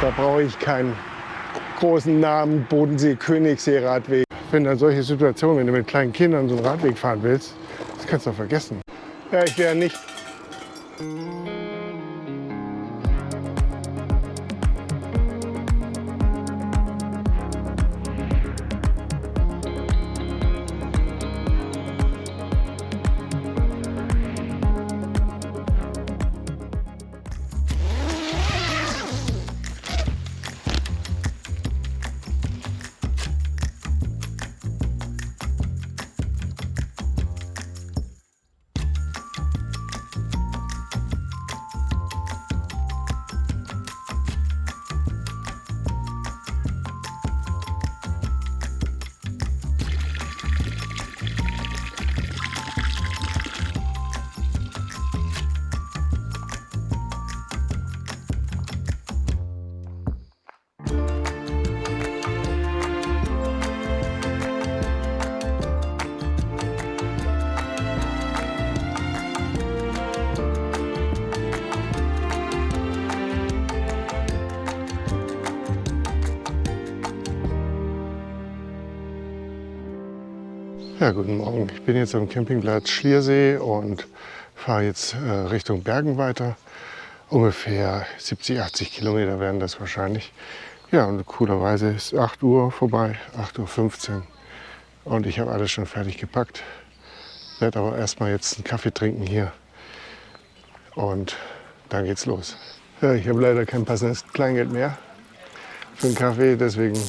Da brauche ich keinen großen Namen Bodensee, Königssee, Radweg. Wenn dann solche Situationen, wenn du mit kleinen Kindern so einen Radweg fahren willst, das kannst du vergessen. Ja, ich wäre nicht Ja, guten Morgen. Ich bin jetzt am Campingplatz Schliersee und fahre jetzt äh, Richtung Bergen weiter. Ungefähr 70, 80 Kilometer werden das wahrscheinlich. Ja, und coolerweise ist 8 Uhr vorbei, 8.15 Uhr. Und ich habe alles schon fertig gepackt. Werde aber erstmal jetzt einen Kaffee trinken hier. Und dann geht's los. Ja, ich habe leider kein passendes Kleingeld mehr für einen Kaffee, deswegen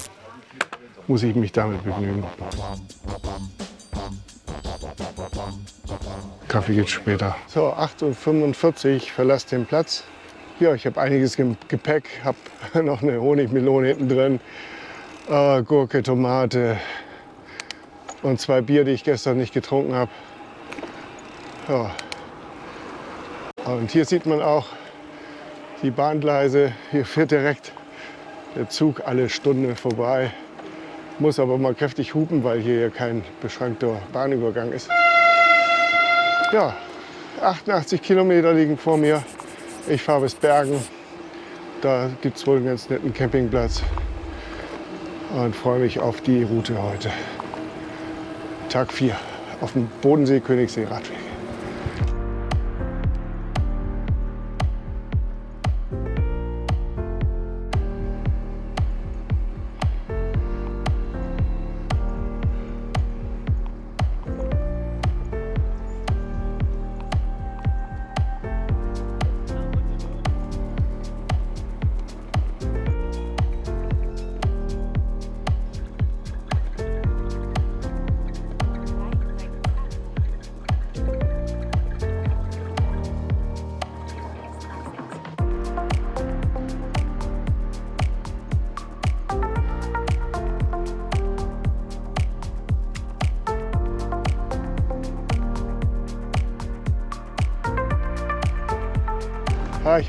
muss ich mich damit begnügen. Kaffee geht später. So, 8.45 Uhr, verlasse den Platz. Ja, ich habe einiges im Gepäck, habe noch eine Honigmelone hinten drin, äh, Gurke, Tomate und zwei Bier, die ich gestern nicht getrunken habe. Ja. Und hier sieht man auch die Bahngleise. Hier fährt direkt der Zug alle Stunde vorbei. Muss aber mal kräftig hupen, weil hier kein beschränkter Bahnübergang ist. Ja, 88 Kilometer liegen vor mir. Ich fahre bis Bergen. Da gibt es wohl einen ganz netten Campingplatz. Und freue mich auf die Route heute. Tag 4 auf dem Bodensee-Königssee-Radweg. Ja,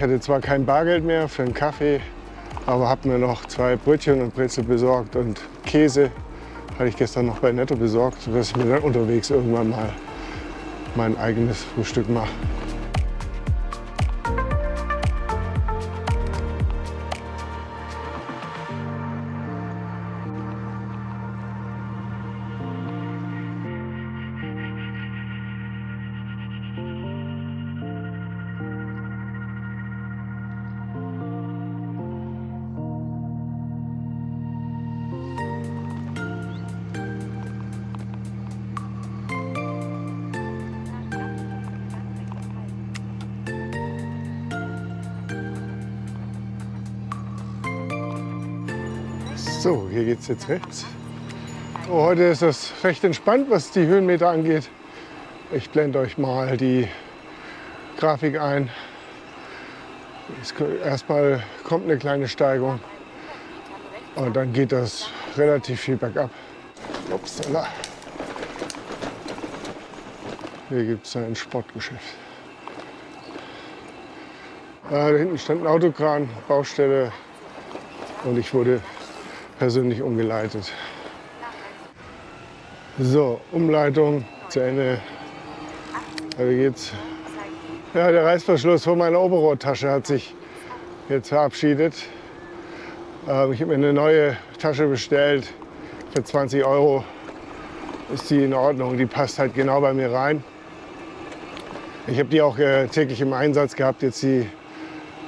ich hatte zwar kein Bargeld mehr für einen Kaffee, aber habe mir noch zwei Brötchen und Brezel besorgt und Käse hatte ich gestern noch bei Netto besorgt, sodass ich mir dann unterwegs irgendwann mal mein eigenes Frühstück mache. Hier geht es jetzt rechts. Oh, heute ist das recht entspannt, was die Höhenmeter angeht. Ich blende euch mal die Grafik ein. Erstmal kommt eine kleine Steigung und dann geht das relativ viel bergab. Upsala. Hier gibt es ein Sportgeschäft. Da hinten stand ein Autokran, Baustelle und ich wurde persönlich umgeleitet. So, Umleitung zu Ende. Also geht's. Ja, der Reißverschluss von meiner Oberrohrtasche hat sich jetzt verabschiedet. Äh, ich habe mir eine neue Tasche bestellt für 20 Euro. Ist die in Ordnung, die passt halt genau bei mir rein. Ich habe die auch äh, täglich im Einsatz gehabt, jetzt die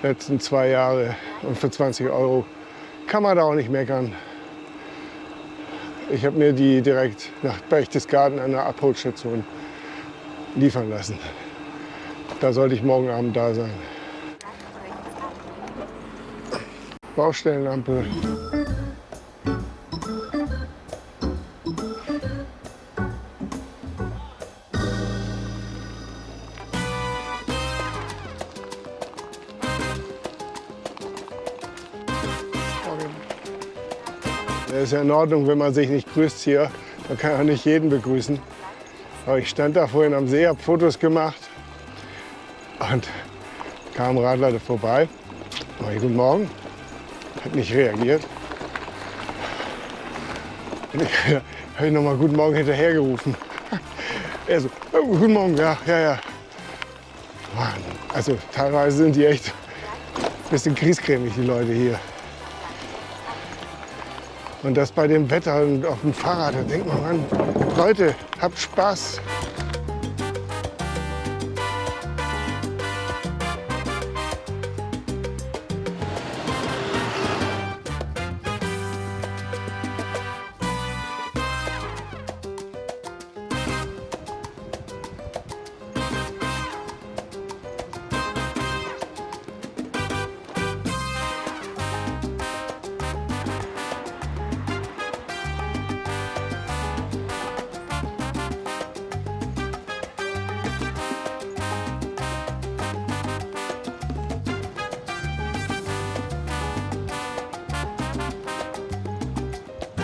letzten zwei Jahre. Und für 20 Euro kann man da auch nicht meckern. Ich habe mir die direkt nach Berchtesgaden an der Abholstation liefern lassen. Da sollte ich morgen Abend da sein. Baustellenampel. Ist ja in Ordnung, wenn man sich nicht grüßt hier. Man kann ja nicht jeden begrüßen. Aber ich stand da vorhin am See, habe Fotos gemacht und kam ein Radler vorbei. Oh, guten Morgen. Hat nicht reagiert. Habe ich nochmal Guten Morgen hinterhergerufen. Er so, oh, Guten Morgen, ja, ja, ja. Mann, also teilweise sind die echt ein bisschen griesgrämig, die Leute hier. Und das bei dem Wetter und auf dem Fahrrad, da denkt man, Mann, Leute, habt Spaß.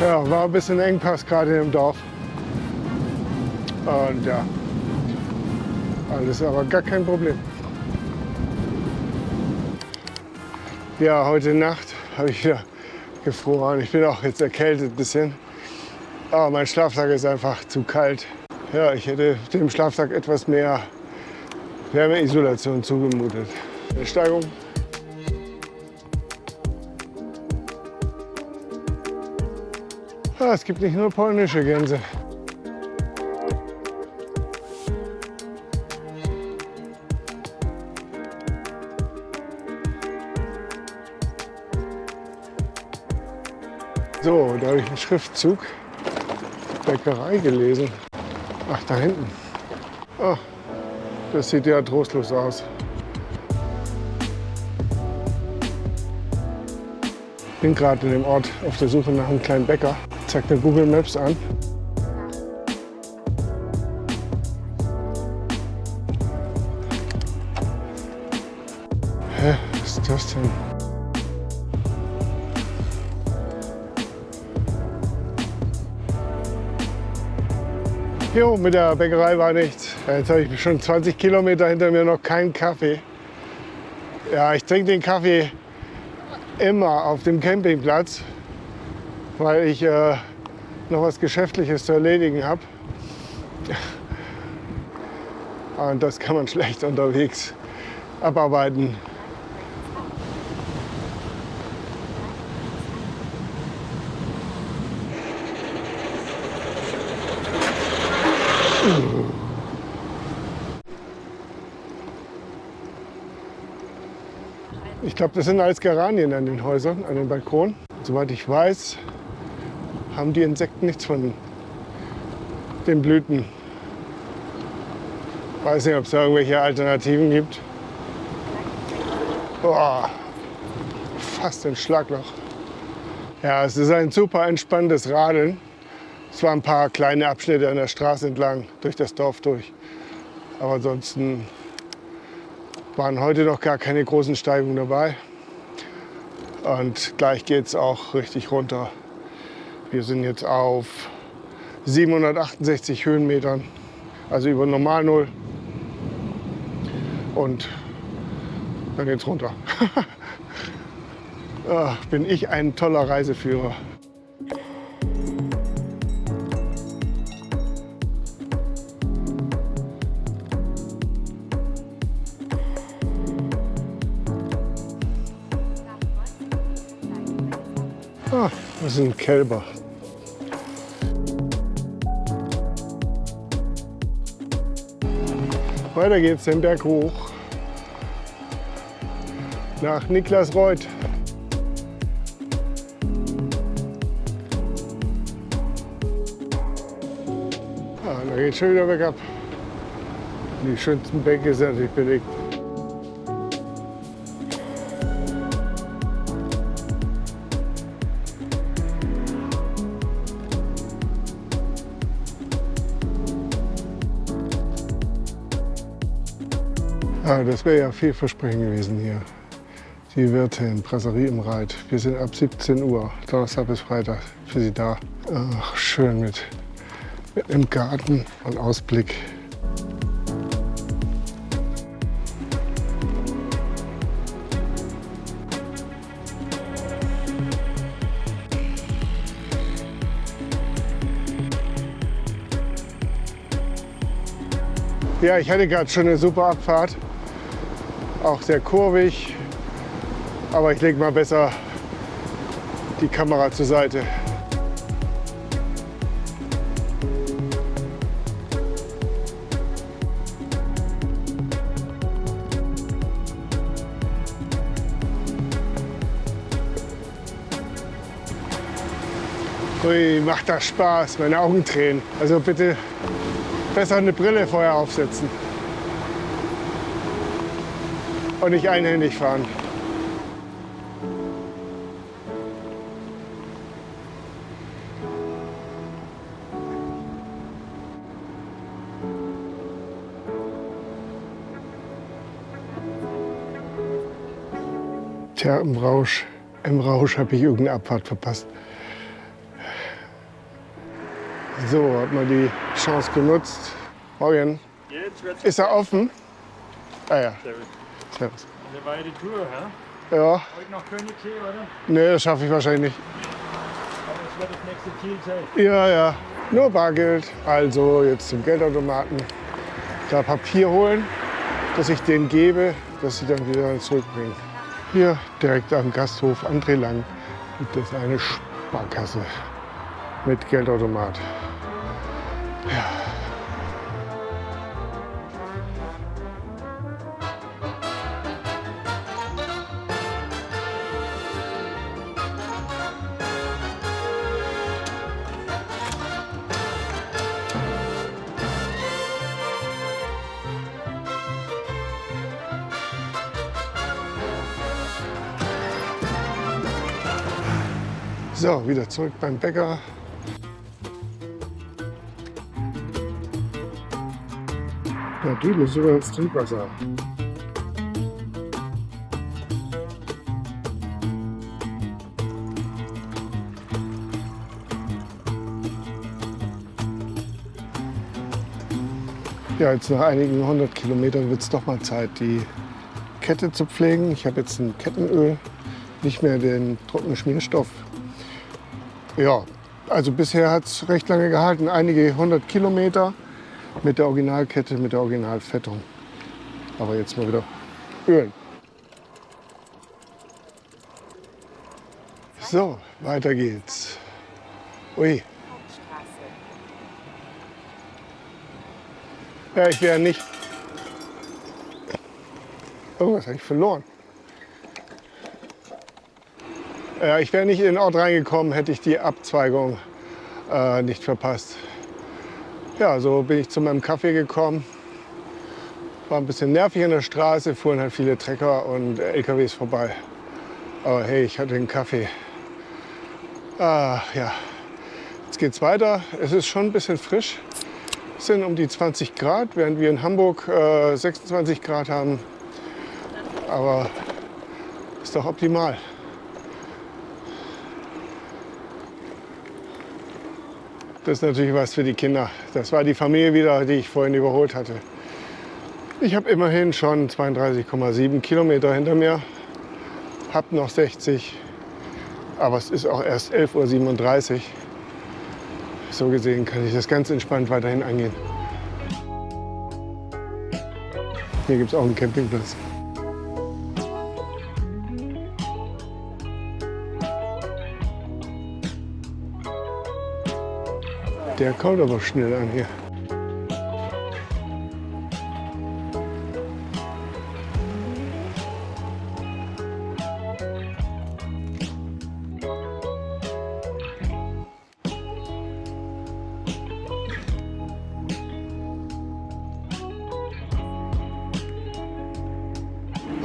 Ja, war ein bisschen Engpass gerade im Dorf. Und ja, alles aber gar kein Problem. Ja, heute Nacht habe ich wieder gefroren. Ich bin auch jetzt erkältet ein bisschen. Aber mein Schlafsack ist einfach zu kalt. Ja, ich hätte dem Schlafsack etwas mehr Wärmeisolation zugemutet. Eine Steigung Es gibt nicht nur polnische Gänse. So, da habe ich einen Schriftzug. Bäckerei gelesen. Ach, da hinten. Oh, das sieht ja trostlos aus. Ich bin gerade in dem Ort auf der Suche nach einem kleinen Bäcker zeigt mir Google Maps an. Hä, was ist das denn? Jo, mit der Bäckerei war nichts. Jetzt habe ich schon 20 Kilometer hinter mir noch keinen Kaffee. Ja, ich trinke den Kaffee immer auf dem Campingplatz weil ich äh, noch was Geschäftliches zu erledigen habe. Und das kann man schlecht unterwegs abarbeiten. Ich glaube, das sind alles Geranien an den Häusern, an den Balkonen. Soweit ich weiß, haben die Insekten nichts von den Blüten. Weiß nicht, ob es da irgendwelche Alternativen gibt. Boah, fast ein Schlagloch. Ja, es ist ein super entspanntes Radeln. Es waren ein paar kleine Abschnitte an der Straße entlang, durch das Dorf durch. Aber ansonsten waren heute noch gar keine großen Steigungen dabei. Und gleich geht es auch richtig runter. Wir sind jetzt auf 768 Höhenmetern, also über Normal Null. Und dann geht's runter. Ach, bin ich ein toller Reiseführer. Ah, das ein Kälber. Weiter geht's den Berg hoch nach Niklas Reuth. Ah, da geht schon wieder bergab. Die schönsten Bänke sind natürlich belegt. Ah, das wäre ja vielversprechend gewesen hier. Die Wirtin, Brasserie im Reit. Wir sind ab 17 Uhr, Donnerstag bis Freitag, für Sie da. Ach, schön mit, mit einem Garten und Ausblick. Ja, ich hatte gerade schon eine super Abfahrt. Auch sehr kurvig. Aber ich lege mal besser die Kamera zur Seite. Ui, macht das Spaß, meine Augen tränen. Also bitte besser eine Brille vorher aufsetzen. Und nicht einhändig fahren. Tja, im Rausch, im Rausch habe ich irgendeine Abfahrt verpasst. So, hat man die Chance genutzt. Morgen. Ist er offen? Ah ja. Servus. Das war ja die Tour, hä? Ja, Heute noch Königssee, oder? nee, das schaffe ich wahrscheinlich nicht. Aber das wird das nächste Ziel sein. Ja, ja, nur Bargeld. Also jetzt zum Geldautomaten. Da Papier holen, das ich denen gebe, dass sie dann wieder zurückbringen. Hier direkt am Gasthof André Lang gibt es eine Sparkasse mit Geldautomat. So, wieder zurück beim Bäcker. Ja, drüben ist sogar das Trinkwasser. Ja, jetzt nach einigen hundert Kilometern wird es doch mal Zeit, die Kette zu pflegen. Ich habe jetzt ein Kettenöl, nicht mehr den trockenen Schmierstoff. Ja, also bisher hat es recht lange gehalten, einige hundert Kilometer mit der Originalkette, mit der Originalfettung. Aber jetzt mal wieder ölen. So, weiter geht's. Ui, ja, ich wäre nicht. Irgendwas habe ich verloren. Ja, ich wäre nicht in den Ort reingekommen, hätte ich die Abzweigung äh, nicht verpasst. Ja, so bin ich zu meinem Kaffee gekommen. War ein bisschen nervig in der Straße, fuhren halt viele Trecker und LKWs vorbei. Aber hey, ich hatte einen Kaffee. Ah, ja, jetzt geht's weiter. Es ist schon ein bisschen frisch. Es sind um die 20 Grad, während wir in Hamburg äh, 26 Grad haben. Aber ist doch optimal. Das ist natürlich was für die Kinder. Das war die Familie wieder, die ich vorhin überholt hatte. Ich habe immerhin schon 32,7 Kilometer hinter mir, habe noch 60, aber es ist auch erst 11.37 Uhr. So gesehen kann ich das ganz entspannt weiterhin angehen. Hier gibt es auch einen Campingplatz. Der kommt aber schnell an hier.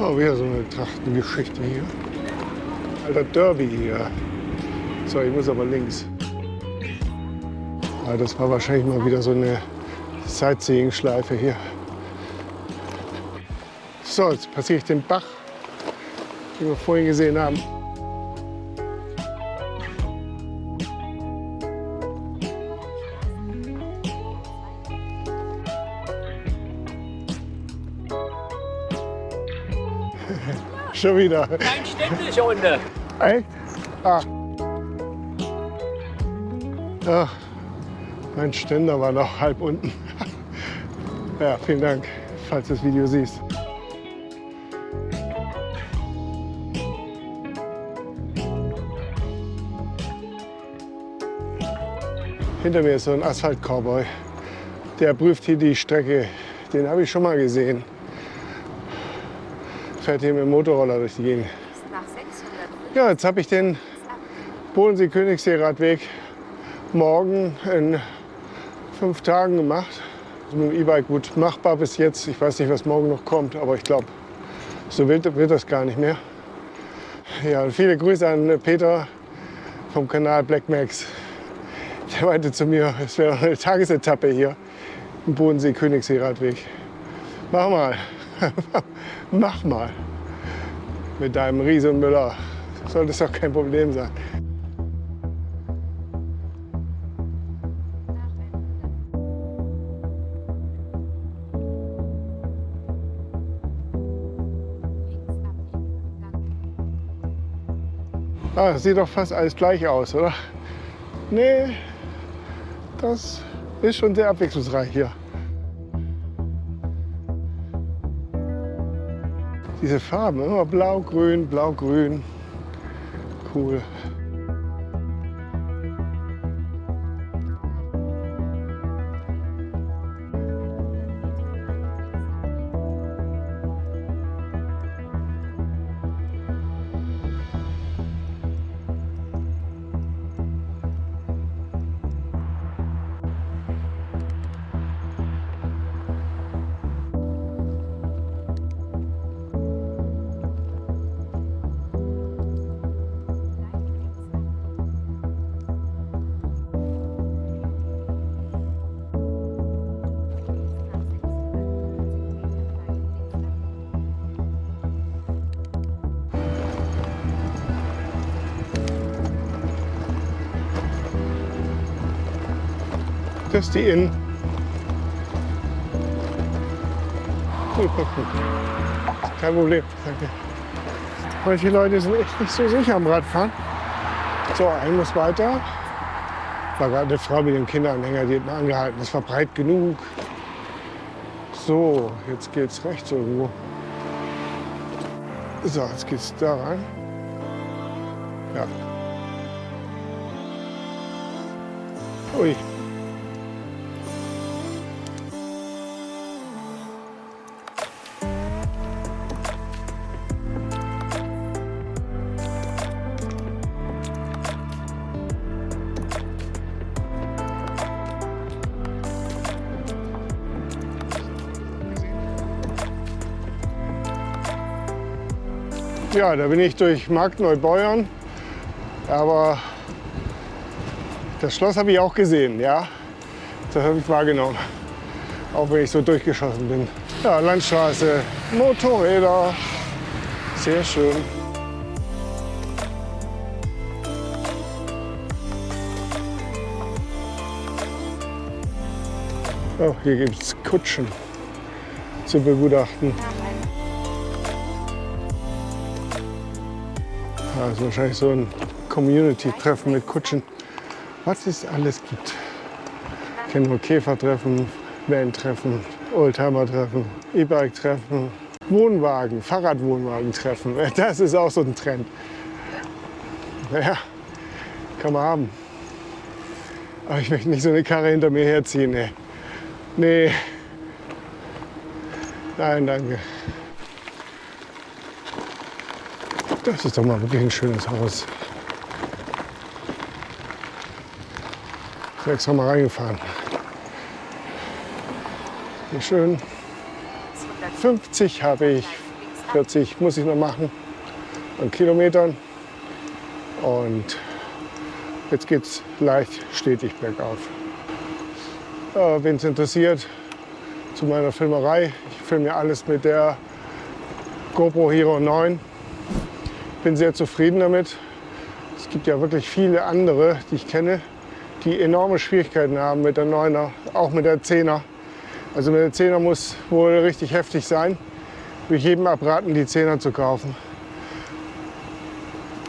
Oh, wieder so eine Trachtengeschichte hier. Alter Derby hier. So, ich muss aber links. Ja, das war wahrscheinlich mal wieder so eine Sightseeing-Schleife hier. So, jetzt passiere ich den Bach, den wir vorhin gesehen haben. Schon wieder. Kein städtischer Hunde. Echt? Ah. Ja, mein Ständer war noch halb unten. Ja, vielen Dank, falls du das Video siehst. Hinter mir ist so ein Asphalt-Cowboy. Der prüft hier die Strecke. Den habe ich schon mal gesehen. Fährt hier mit dem Motorroller durch die Gegend. nach 600 Ja, jetzt habe ich den Bodensee-Königssee-Radweg morgen in fünf Tagen gemacht. Also mit dem E-Bike gut machbar bis jetzt. Ich weiß nicht, was morgen noch kommt, aber ich glaube, so wild wird das gar nicht mehr. Ja, viele Grüße an Peter vom Kanal Black Max. Der meinte zu mir, es wäre eine Tagesetappe hier im Bodensee-Königssee-Radweg. Mach mal, mach mal. Mit deinem Riese und Müller soll das doch kein Problem sein. Ah, sieht doch fast alles gleich aus, oder? Nee, das ist schon sehr abwechslungsreich hier. Diese Farben, immer blau, grün, blau, grün. Cool. Die Inn. Super cool. Kein Problem, danke. Manche Leute sind echt nicht so sicher am Radfahren. So, ein muss weiter. War gerade eine Frau mit dem Kinderanhänger, die hat angehalten. Das war breit genug. So, jetzt geht's rechts irgendwo. So, jetzt geht's da rein. Ja. Ui. Ja, da bin ich durch Marktneubeuern. Aber das Schloss habe ich auch gesehen, ja. Das habe ich wahrgenommen. Auch wenn ich so durchgeschossen bin. Ja, Landstraße, Motorräder. Sehr schön. Oh, hier gibt es Kutschen zu begutachten. Das ist wahrscheinlich so ein Community-Treffen mit Kutschen. Was es alles gibt. Ich kenne nur Käfertreffen, Van-Treffen, Oldtimer-Treffen, E-Bike-Treffen, Wohnwagen, Fahrradwohnwagen-Treffen. Das ist auch so ein Trend. Naja, kann man haben. Aber ich möchte nicht so eine Karre hinter mir herziehen. Nee. nee. Nein, danke. Das ist doch mal wirklich ein schönes Haus. Ich bin extra mal reingefahren. Wie schön. 50 habe ich, 40 muss ich noch machen an Kilometern. Und jetzt geht es leicht stetig bergauf. Äh, Wen es interessiert, zu meiner Filmerei. Ich filme alles mit der GoPro Hero 9. Bin sehr zufrieden damit. Es gibt ja wirklich viele andere, die ich kenne, die enorme Schwierigkeiten haben mit der 9er, auch mit der 10er. Also mit der 10er muss wohl richtig heftig sein. Würde ich jedem abraten, die 10er zu kaufen.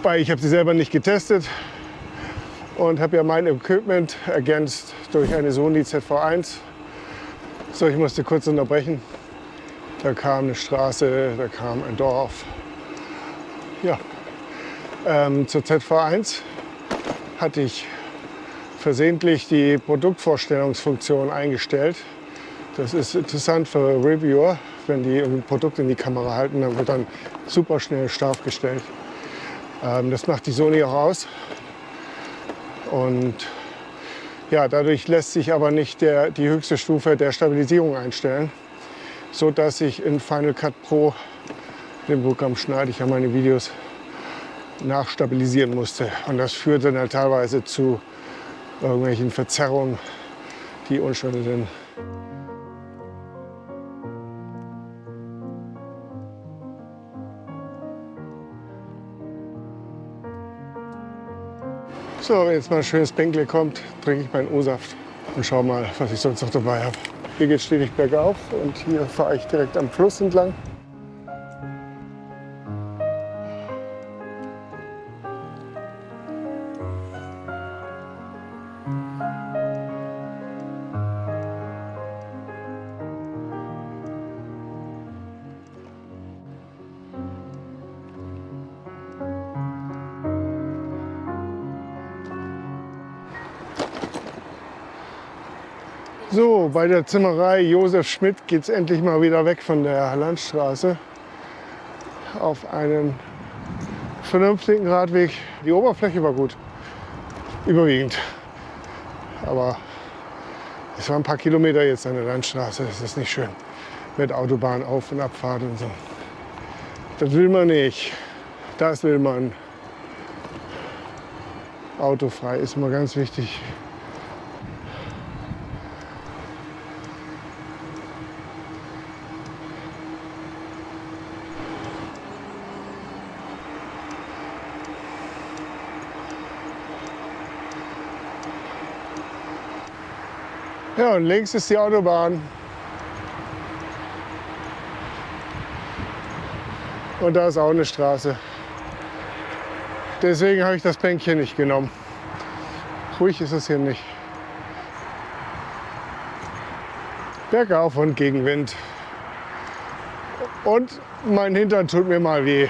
Weil ich habe sie selber nicht getestet und habe ja mein Equipment ergänzt durch eine Sony ZV1. So, ich musste kurz unterbrechen. Da kam eine Straße, da kam ein Dorf. Ja, ähm, zur ZV1 hatte ich versehentlich die Produktvorstellungsfunktion eingestellt. Das ist interessant für Reviewer. Wenn die ein Produkt in die Kamera halten, dann wird dann super schnell scharf gestellt. Ähm, das macht die Sony auch aus. Und ja, dadurch lässt sich aber nicht der, die höchste Stufe der Stabilisierung einstellen, so dass ich in Final Cut Pro, dem Programm schneide ich ja meine Videos, nachstabilisieren musste. Und das führte dann teilweise zu irgendwelchen Verzerrungen, die unschön sind. So, wenn jetzt mal ein schönes Bänkle kommt, trinke ich meinen O-Saft und schau mal, was ich sonst noch dabei habe. Hier geht es stetig bergauf und hier fahre ich direkt am Fluss entlang. Bei der Zimmerei Josef Schmidt geht es endlich mal wieder weg von der Landstraße auf einen vernünftigen Radweg. Die Oberfläche war gut, überwiegend. Aber es waren ein paar Kilometer jetzt an der Landstraße. Das ist nicht schön mit Autobahn auf- und Abfahrt und so. Das will man nicht. Das will man. Autofrei ist immer ganz wichtig. Ja, und links ist die Autobahn. Und da ist auch eine Straße. Deswegen habe ich das Bänkchen nicht genommen. Ruhig ist es hier nicht. Bergauf und Gegenwind. Und mein Hintern tut mir mal weh.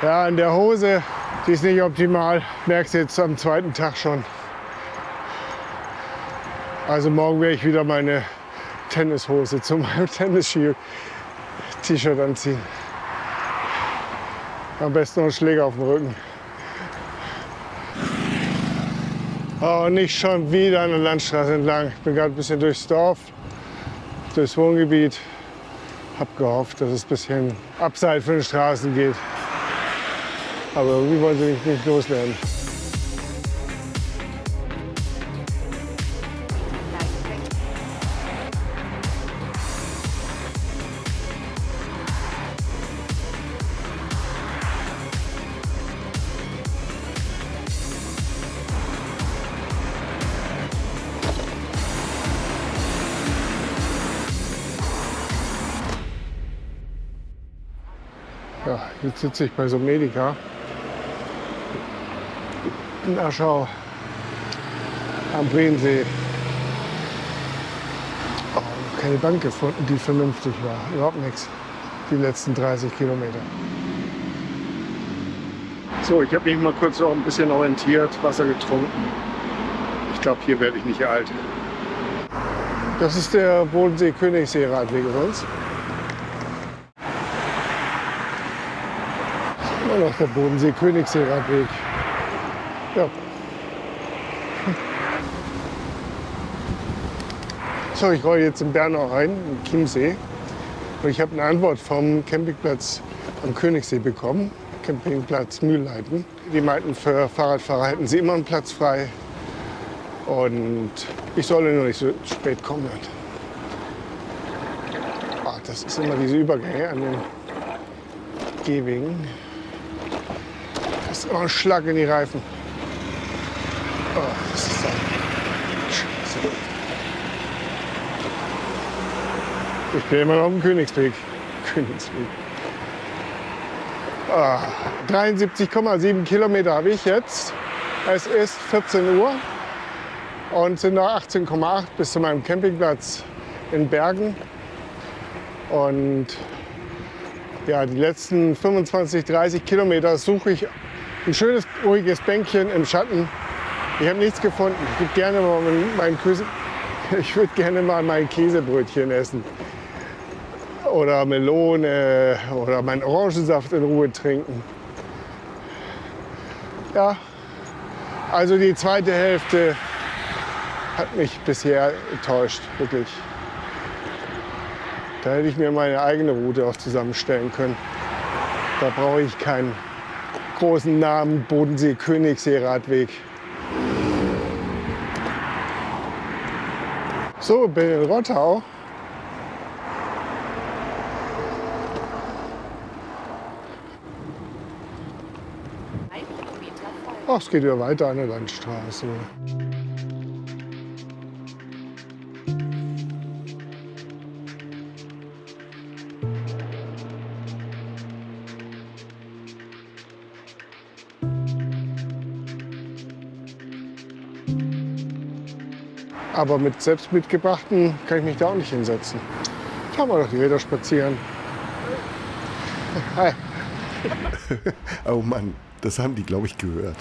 Ja, in der Hose, die ist nicht optimal. Merkst du jetzt am zweiten Tag schon. Also morgen werde ich wieder meine Tennishose zu meinem Tennisski-T-Shirt anziehen. Am besten noch einen Schläger auf dem Rücken. Oh, nicht schon wieder an der Landstraße entlang. Ich bin gerade ein bisschen durchs Dorf, durchs Wohngebiet. Hab gehofft, dass es ein bisschen abseits von den Straßen geht. Aber irgendwie wollen sie mich nicht loswerden. Jetzt sitze ich bei so einem Medica in Aschau am Breensee. Oh, noch keine Bank gefunden, die vernünftig war. Überhaupt nichts. Die letzten 30 Kilometer. So, ich habe mich mal kurz auch ein bisschen orientiert, Wasser getrunken. Ich glaube, hier werde ich nicht alt. Das ist der Bodensee-Königssee-Radweg übrigens. Immer noch der Bodensee-Königssee-Radweg. Ja. So, ich rolle jetzt in Bernau rein, im Chiemsee. Und ich habe eine Antwort vom Campingplatz am Königssee bekommen, Campingplatz Mühlleiten. Die meinten, für Fahrradfahrer hätten sie immer einen Platz frei. Und ich solle nur nicht so spät kommen. Ach, das ist immer diese Übergänge an den Gehwegen. Immer ein Schlag in die Reifen. Oh, das ist Scheiße. Ich bin immer noch auf dem Königsweg. Königsweg. Ah, 73,7 Kilometer habe ich jetzt. Es ist 14 Uhr und sind noch 18,8 bis zu meinem Campingplatz in Bergen. Und ja, die letzten 25, 30 Kilometer suche ich ein schönes, ruhiges Bänkchen im Schatten ich habe nichts gefunden. Ich würde gerne mal mein Käse, ich würde gerne mal mein Käsebrötchen essen. Oder Melone oder meinen Orangensaft in Ruhe trinken. Ja, also die zweite Hälfte hat mich bisher enttäuscht, wirklich. Da hätte ich mir meine eigene Route auch zusammenstellen können. Da brauche ich keinen großen Namen Bodensee-Königssee-Radweg. So, bin in Rottau. Ach, es geht ja weiter an der Landstraße. Aber mit selbst mitgebrachten kann ich mich da auch nicht hinsetzen. Fahren wir doch die Räder spazieren. Hi. oh Mann, das haben die, glaube ich, gehört.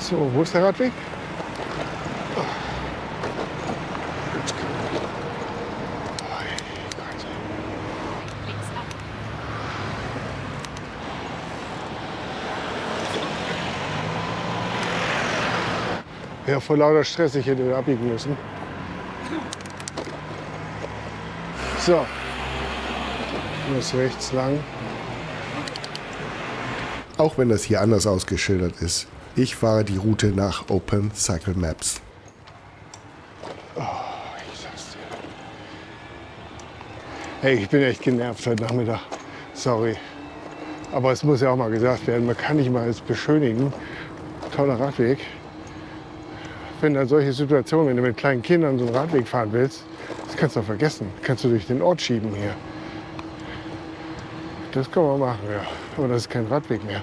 So, wo ist der Radweg? Ja, vor lauter Stress, ich hätte abbiegen müssen. So, ich muss rechts lang. Auch wenn das hier anders ausgeschildert ist, ich fahre die Route nach Open Cycle Maps. Oh, ich sag's dir. Hey, ich bin echt genervt heute Nachmittag. Sorry. Aber es muss ja auch mal gesagt werden, man kann nicht mal alles beschönigen. Toller Radweg wenn da solche Situationen, wenn du mit kleinen Kindern so einen Radweg fahren willst, das kannst du vergessen. Das kannst du durch den Ort schieben hier. Das kann man machen, ja. Aber das ist kein Radweg mehr.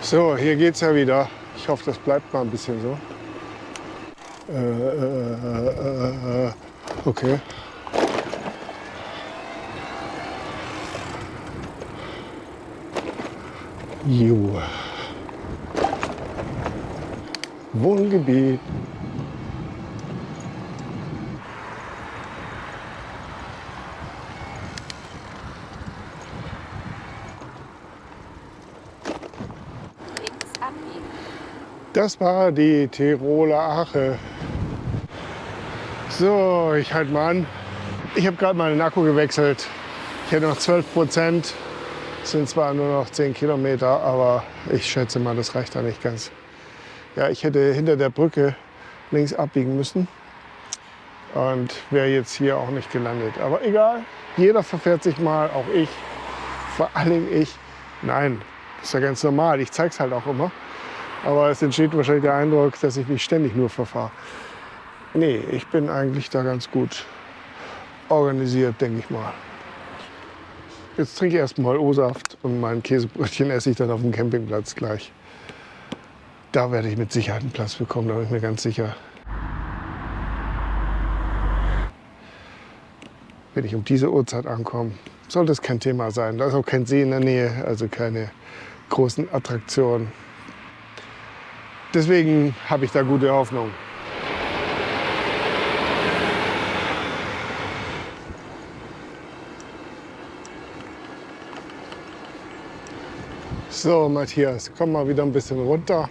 So, hier geht's ja wieder. Ich hoffe, das bleibt mal ein bisschen so. Äh, äh, äh, äh okay. Jo. Wohngebiet. Das war die Tiroler Ache. So, ich halte mal an. Ich habe gerade meinen Akku gewechselt. Ich hätte noch 12 Prozent. Es sind zwar nur noch 10 Kilometer, aber ich schätze mal, das reicht da nicht ganz. Ja, ich hätte hinter der Brücke links abbiegen müssen und wäre jetzt hier auch nicht gelandet. Aber egal, jeder verfährt sich mal, auch ich, vor allem ich. Nein, ist ja ganz normal, ich zeige es halt auch immer. Aber es entsteht wahrscheinlich der Eindruck, dass ich mich ständig nur verfahre. Nee, ich bin eigentlich da ganz gut organisiert, denke ich mal. Jetzt trinke ich erstmal O-Saft und mein Käsebrötchen esse ich dann auf dem Campingplatz gleich. Da werde ich mit Sicherheit einen Platz bekommen, da bin ich mir ganz sicher. Wenn ich um diese Uhrzeit ankomme, soll das kein Thema sein. Da ist auch kein See in der Nähe, also keine großen Attraktionen. Deswegen habe ich da gute Hoffnung. So, Matthias, komm mal wieder ein bisschen runter.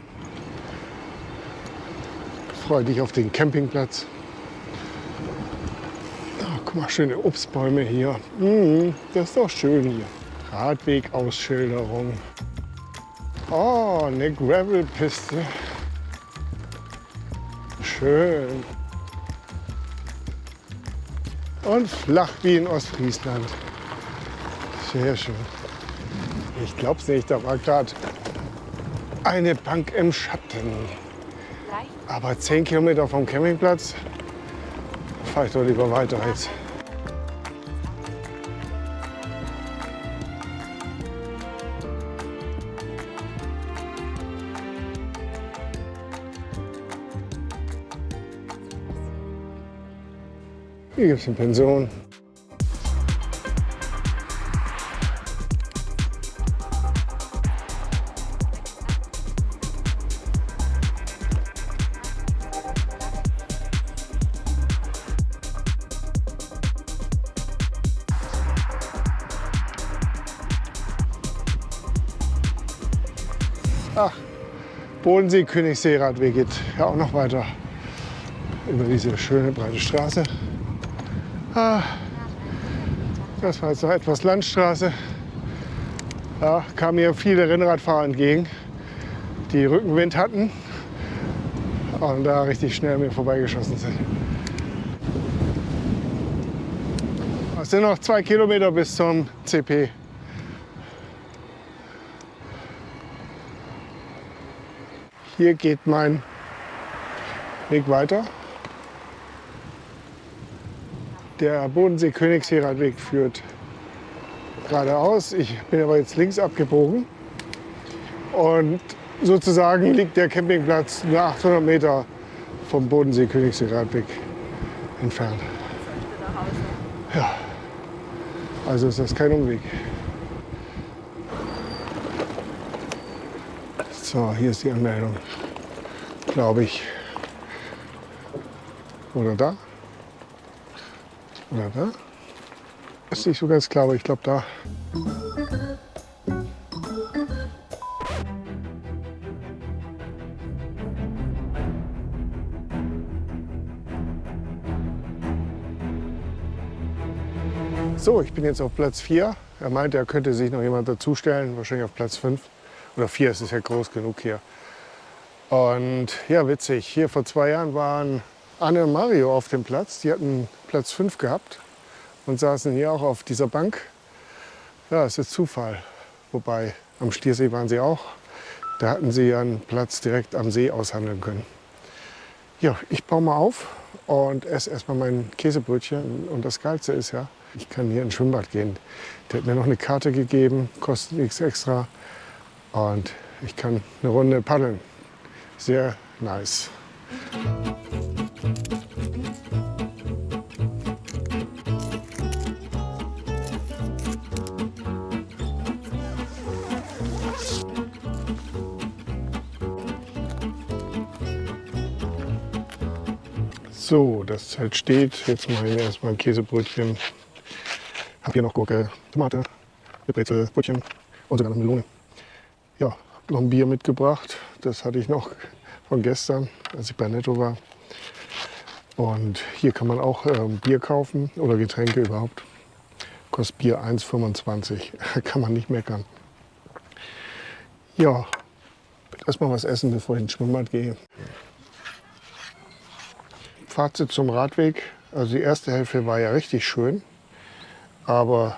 Freue dich auf den Campingplatz. Oh, guck mal, schöne Obstbäume hier. Mm, das ist doch schön hier. Radwegausschilderung. Oh, eine Gravelpiste. Schön. Und flach wie in Ostfriesland. Sehr schön. Ich glaub's nicht, da war gerade eine Bank im Schatten. Aber 10 Kilometer vom Campingplatz fahre ich doch lieber weiter jetzt. Hier gibt es eine Pension. Bodensee, Königssee-Radweg geht ja auch noch weiter über diese schöne breite Straße. Ah, das war jetzt noch etwas Landstraße. Da kamen mir viele Rennradfahrer entgegen, die Rückenwind hatten und da richtig schnell mir vorbeigeschossen sind. Es sind noch zwei Kilometer bis zum CP. Hier geht mein Weg weiter. Der Bodensee-Königsheraldweg führt geradeaus. Ich bin aber jetzt links abgebogen. Und sozusagen liegt der Campingplatz nur 800 Meter vom Bodensee-Königsheraldweg entfernt. Ja, also ist das kein Umweg. So, hier ist die Anmeldung, glaube ich. Oder da? Oder da? Ist nicht so ganz klar, aber ich glaube da. So, ich bin jetzt auf Platz 4. Er meinte, er könnte sich noch jemand dazustellen, wahrscheinlich auf Platz 5. Oder vier, es ist ja groß genug hier. Und ja, witzig, hier vor zwei Jahren waren Anne und Mario auf dem Platz. Die hatten Platz 5 gehabt und saßen hier auch auf dieser Bank. Ja, es ist Zufall. Wobei, am Stiersee waren sie auch. Da hatten sie einen Platz direkt am See aushandeln können. Ja, ich baue mal auf und esse erstmal mein Käsebrötchen. Und das Geilste ist ja, ich kann hier ins Schwimmbad gehen. Der hat mir noch eine Karte gegeben, kostet nichts extra. Und ich kann eine Runde paddeln. Sehr nice. So, das Zelt steht. Jetzt mache ich erstmal ein Käsebrötchen. Habe hier noch Gurke, Tomate, Brezel, Brötchen und sogar noch Melone ja, noch ein Bier mitgebracht. Das hatte ich noch von gestern, als ich bei Netto war. Und hier kann man auch äh, Bier kaufen oder Getränke überhaupt. Kostet Bier 1,25. kann man nicht meckern. Ja, erstmal was essen, bevor ich ins Schwimmbad gehe. Fazit zum Radweg. Also die erste Hälfte war ja richtig schön. Aber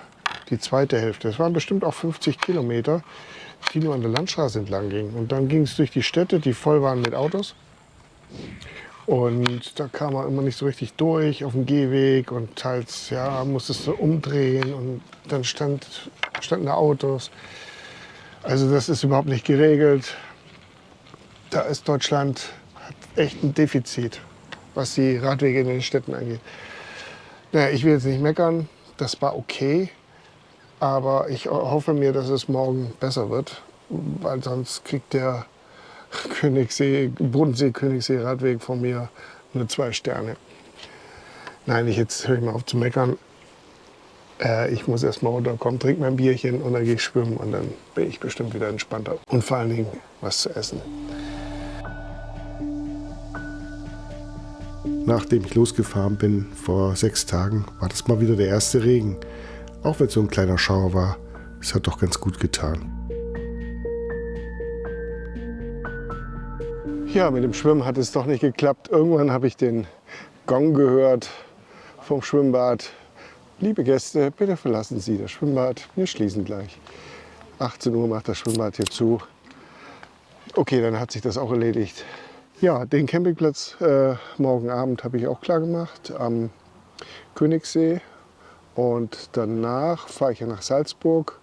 die zweite Hälfte, das waren bestimmt auch 50 Kilometer, die nur an der Landstraße entlang ging. Und dann ging es durch die Städte, die voll waren mit Autos. Und da kam man immer nicht so richtig durch auf dem Gehweg und teils ja, musstest du umdrehen und dann stand, standen da Autos. Also das ist überhaupt nicht geregelt. Da ist Deutschland hat echt ein Defizit, was die Radwege in den Städten angeht. Naja, ich will jetzt nicht meckern, das war okay. Aber ich hoffe mir, dass es morgen besser wird, weil sonst kriegt der Königssee, Bodensee, Königssee Radweg von mir nur zwei Sterne. Nein, ich jetzt höre ich mal auf zu meckern. Äh, ich muss erst mal runterkommen, trinke mein Bierchen und dann gehe ich schwimmen und dann bin ich bestimmt wieder entspannter. Und vor allen Dingen was zu essen. Nachdem ich losgefahren bin vor sechs Tagen, war das mal wieder der erste Regen. Auch wenn es so ein kleiner Schauer war, es hat doch ganz gut getan. Ja, mit dem Schwimmen hat es doch nicht geklappt. Irgendwann habe ich den Gong gehört vom Schwimmbad. Liebe Gäste, bitte verlassen Sie das Schwimmbad. Wir schließen gleich. 18 Uhr macht das Schwimmbad hier zu. Okay, dann hat sich das auch erledigt. Ja, den Campingplatz äh, morgen Abend habe ich auch klar gemacht am Königssee. Und danach fahre ich ja nach Salzburg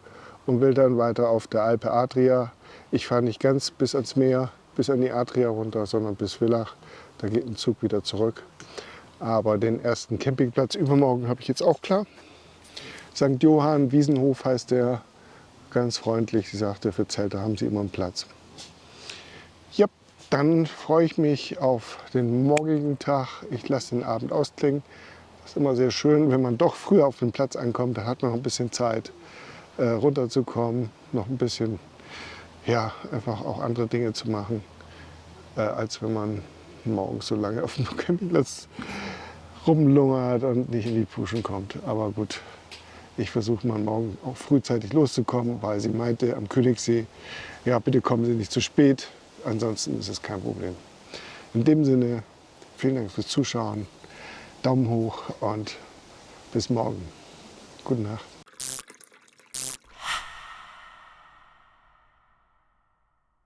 und will dann weiter auf der Alpe Adria. Ich fahre nicht ganz bis ans Meer, bis an die Adria runter, sondern bis Villach. Da geht ein Zug wieder zurück. Aber den ersten Campingplatz übermorgen habe ich jetzt auch klar. St. Johann Wiesenhof heißt der. Ganz freundlich. Sie sagte, für Zelte haben sie immer einen Platz. Ja, dann freue ich mich auf den morgigen Tag. Ich lasse den Abend ausklingen. Ist immer sehr schön, wenn man doch früher auf den Platz ankommt. Dann hat man noch ein bisschen Zeit, äh, runterzukommen, noch ein bisschen ja, einfach auch andere Dinge zu machen, äh, als wenn man morgens so lange auf dem Campingplatz rumlungert und nicht in die Puschen kommt. Aber gut, ich versuche mal morgen auch frühzeitig loszukommen, weil sie meinte am Königssee, ja bitte kommen Sie nicht zu spät, ansonsten ist es kein Problem. In dem Sinne, vielen Dank fürs Zuschauen, Daumen hoch und bis morgen. Gute Nacht.